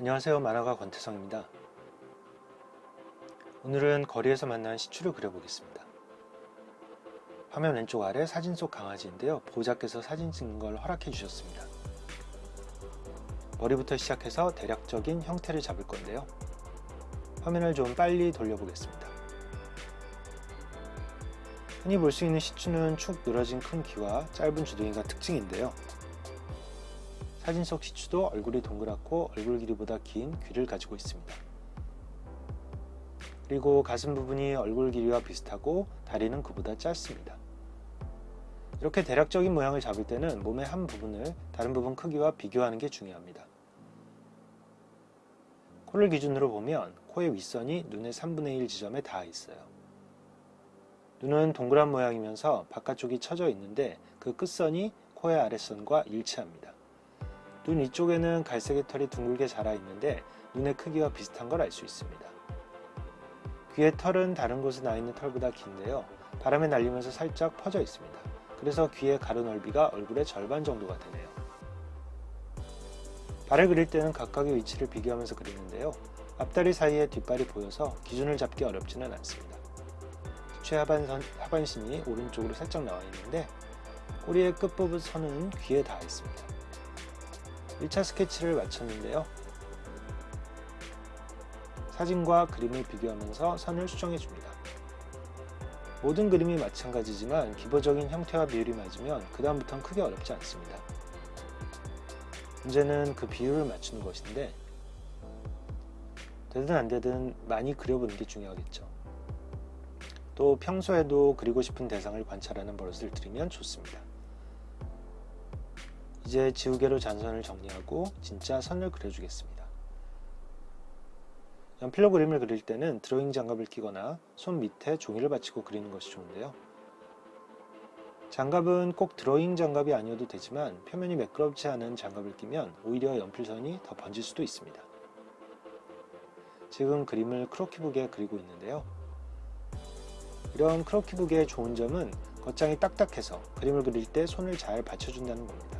안녕하세요 만화가 권태성입니다. 오늘은 거리에서 만난 시추를 그려보겠습니다. 화면 왼쪽 아래 사진 속 강아지인데요. 보호자께서 사진 찍는 걸 허락해 주셨습니다. 머리부터 시작해서 대략적인 형태를 잡을 건데요. 화면을 좀 빨리 돌려보겠습니다. 흔히 볼 수 있는 시추는 축 늘어진 큰 귀와 짧은 주둥이가 특징인데요. 사진 속 시추도 얼굴이 동그랗고 얼굴 길이보다 긴 귀를 가지고 있습니다. 그리고 가슴 부분이 얼굴 길이와 비슷하고 다리는 그보다 짧습니다. 이렇게 대략적인 모양을 잡을 때는 몸의 한 부분을 다른 부분 크기와 비교하는 게 중요합니다. 코를 기준으로 보면 코의 윗선이 눈의 3분의 1 지점에 닿아 있어요. 눈은 동그란 모양이면서 바깥쪽이 처져 있는데 그 끝선이 코의 아랫선과 일치합니다. 눈 위쪽에는 갈색의 털이 둥글게 자라 있는데 눈의 크기와 비슷한 걸 알 수 있습니다. 귀의 털은 다른 곳에 나 있는 털보다 긴데요. 바람에 날리면서 살짝 퍼져 있습니다. 그래서 귀의 가로 넓이가 얼굴의 절반 정도가 되네요. 발을 그릴 때는 각각의 위치를 비교하면서 그리는데요. 앞다리 사이에 뒷발이 보여서 기준을 잡기 어렵지는 않습니다. 최 하반선, 하반신이 오른쪽으로 살짝 나와 있는데 꼬리의 끝부분 선은 귀에 닿아 있습니다. 1차 스케치를 마쳤는데요. 사진과 그림을 비교하면서 선을 수정해 줍니다. 모든 그림이 마찬가지지만 기본적인 형태와 비율이 맞으면 그 다음부터는 크게 어렵지 않습니다. 문제는 그 비율을 맞추는 것인데 되든 안 되든 많이 그려보는 게 중요하겠죠. 또 평소에도 그리고 싶은 대상을 관찰하는 버릇을 들이면 좋습니다. 이제 지우개로 잔선을 정리하고 진짜 선을 그려주겠습니다. 연필로 그림을 그릴 때는 드로잉 장갑을 끼거나 손 밑에 종이를 받치고 그리는 것이 좋은데요. 장갑은 꼭 드로잉 장갑이 아니어도 되지만 표면이 매끄럽지 않은 장갑을 끼면 오히려 연필선이 더 번질 수도 있습니다. 지금 그림을 크로키북에 그리고 있는데요. 이런 크로키북의 좋은 점은 겉장이 딱딱해서 그림을 그릴 때 손을 잘 받쳐준다는 겁니다.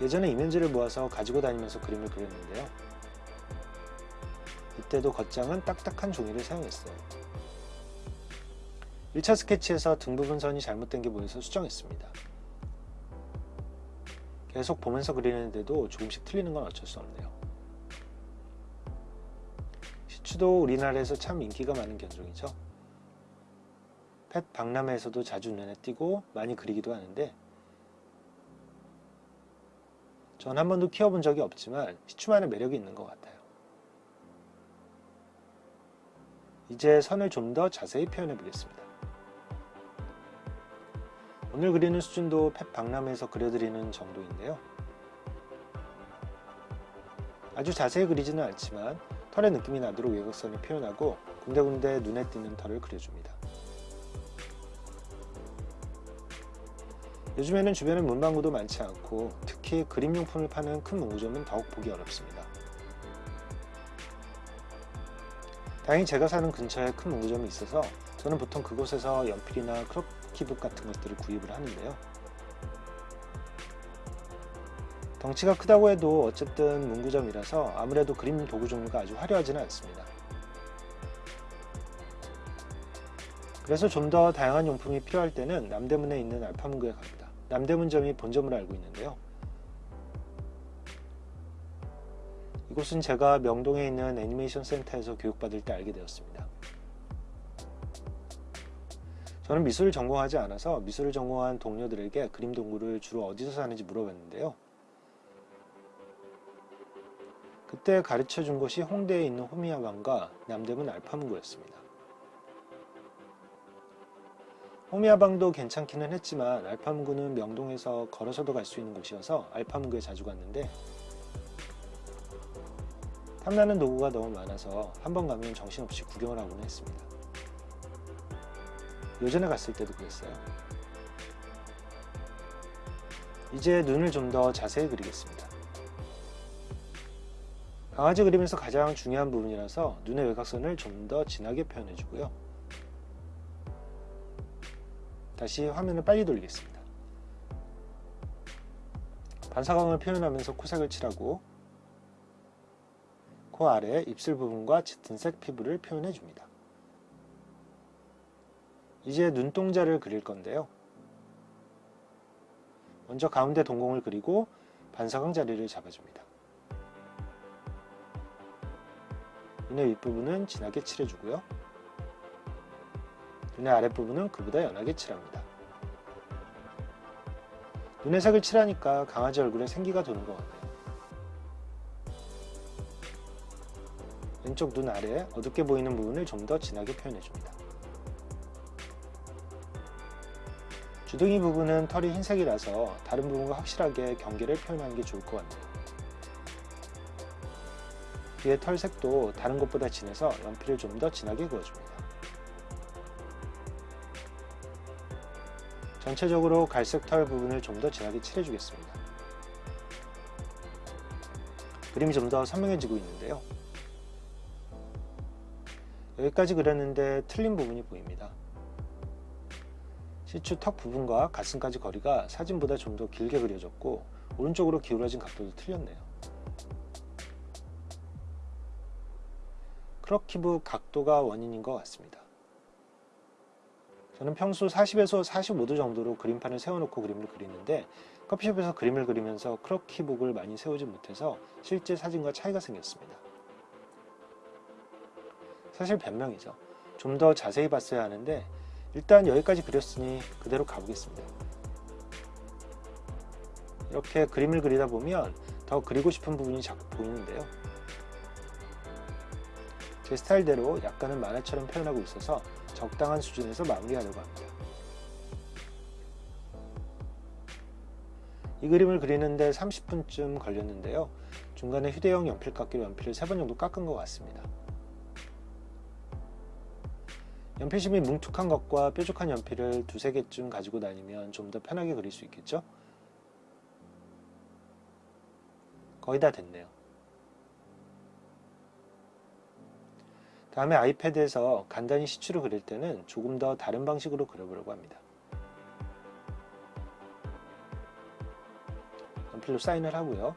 예전에 이면지를 모아서 가지고 다니면서 그림을 그렸는데요. 이때도 겉장은 딱딱한 종이를 사용했어요. 1차 스케치에서 등 부분 선이 잘못된 게 보여서 수정했습니다. 계속 보면서 그리는데도 조금씩 틀리는 건 어쩔 수 없네요. 시추도 우리나라에서 참 인기가 많은 견종이죠. 펫 박람회에서도 자주 눈에 띄고 많이 그리기도 하는데 전 한 번도 키워본 적이 없지만 시추만의 매력이 있는 것 같아요. 이제 선을 좀 더 자세히 표현해 보겠습니다. 오늘 그리는 수준도 펫 박람회에서 그려드리는 정도인데요. 아주 자세히 그리지는 않지만 털의 느낌이 나도록 외곽선을 표현하고 군데군데 눈에 띄는 털을 그려줍니다. 요즘에는 주변에 문방구도 많지 않고 특히 그림용품을 파는 큰 문구점은 더욱 보기 어렵습니다. 다행히 제가 사는 근처에 큰 문구점이 있어서 저는 보통 그곳에서 연필이나 크로키북 같은 것들을 구입을 하는데요. 덩치가 크다고 해도 어쨌든 문구점이라서 아무래도 그림 도구 종류가 아주 화려하지는 않습니다. 그래서 좀 더 다양한 용품이 필요할 때는 남대문에 있는 알파문구에 갑니다. 남대문점이 본점을 알고 있는데요. 이곳은 제가 명동에 있는 애니메이션 센터에서 교육받을 때 알게 되었습니다. 저는 미술을 전공하지 않아서 미술을 전공한 동료들에게 그림 동굴을 주로 어디서 사는지 물어봤는데요. 그때 가르쳐 준 곳이 홍대에 있는 호미야방과 남대문 알파문구였습니다. 호미야방도 괜찮기는 했지만 알파문구는 명동에서 걸어서도 갈 수 있는 곳이어서 알파문구에 자주 갔는데 탐나는 도구가 너무 많아서 한 번 가면 정신없이 구경을 하곤 했습니다. 요전에 갔을 때도 그랬어요. 이제 눈을 좀 더 자세히 그리겠습니다. 강아지 그림에서 가장 중요한 부분이라서 눈의 외곽선을 좀 더 진하게 표현해주고요. 다시 화면을 빨리 돌리겠습니다. 반사광을 표현하면서 코색을 칠하고 코 아래 입술 부분과 짙은색 피부를 표현해 줍니다. 이제 눈동자를 그릴 건데요. 먼저 가운데 동공을 그리고 반사광 자리를 잡아줍니다. 눈의 윗부분은 진하게 칠해주고요. 눈의 아랫부분은 그보다 연하게 칠합니다. 눈의 색을 칠하니까 강아지 얼굴에 생기가 도는 것 같네요. 왼쪽 눈 아래 어둡게 보이는 부분을 좀 더 진하게 표현해줍니다. 주둥이 부분은 털이 흰색이라서 다른 부분과 확실하게 경계를 표현하는 게 좋을 것 같네요. 뒤에 털 색도 다른 것보다 진해서 연필을 좀 더 진하게 그어줍니다. 전체적으로 갈색 털 부분을 좀 더 진하게 칠해주겠습니다. 그림이 좀 더 선명해지고 있는데요. 여기까지 그렸는데 틀린 부분이 보입니다. 시추 턱 부분과 가슴까지 거리가 사진보다 좀 더 길게 그려졌고 오른쪽으로 기울어진 각도도 틀렸네요. 크로키브 각도가 원인인 것 같습니다. 저는 평소 40에서 45도 정도로 그림판을 세워놓고 그림을 그리는데 커피숍에서 그림을 그리면서 크로키북을 많이 세우지 못해서 실제 사진과 차이가 생겼습니다. 사실 변명이죠. 좀 더 자세히 봤어야 하는데 일단 여기까지 그렸으니 그대로 가보겠습니다. 이렇게 그림을 그리다 보면 더 그리고 싶은 부분이 자꾸 보이는데요. 제 스타일대로 약간은 만화처럼 표현하고 있어서 적당한 수준에서 마무리하려고 합니다. 이 그림을 그리는데 30분쯤 걸렸는데요. 중간에 휴대용 연필 깎기로 연필을 3번 정도 깎은 것 같습니다. 연필심이 뭉툭한 것과 뾰족한 연필을 두세 개쯤 가지고 다니면 좀 더 편하게 그릴 수 있겠죠? 거의 다 됐네요. 다음에 아이패드에서 간단히 시추를 그릴 때는 조금 더 다른 방식으로 그려보려고 합니다. 연필로 사인을 하고요.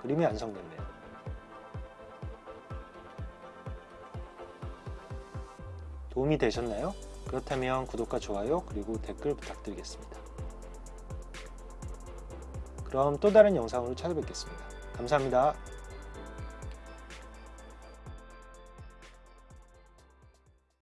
그림이 완성됐네요. 도움이 되셨나요? 그렇다면 구독과 좋아요 그리고 댓글 부탁드리겠습니다. 그럼 또 다른 영상으로 찾아뵙겠습니다. 감사합니다.